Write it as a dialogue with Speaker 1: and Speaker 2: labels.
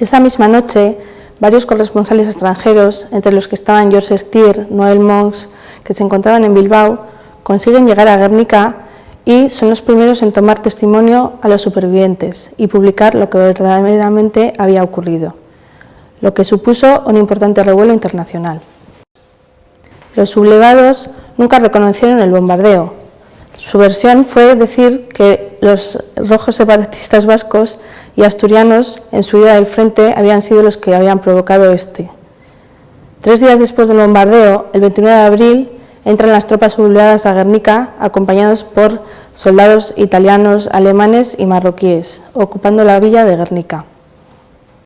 Speaker 1: Esa misma noche, varios corresponsales extranjeros, entre los que estaban George Stier, Noel Mons, que se encontraban en Bilbao, consiguen llegar a Guernica y son los primeros en tomar testimonio a los supervivientes y publicar lo que verdaderamente había ocurrido, lo que supuso un importante revuelo internacional. Los sublevados nunca reconocieron el bombardeo. Su versión fue decir que los rojos separatistas vascos y asturianos en su ida del frente habían sido los que habían provocado este. Tres días después del bombardeo, el 29 de abril, entran las tropas sublevadas a Guernica acompañados por soldados italianos, alemanes y marroquíes, ocupando la villa de Guernica.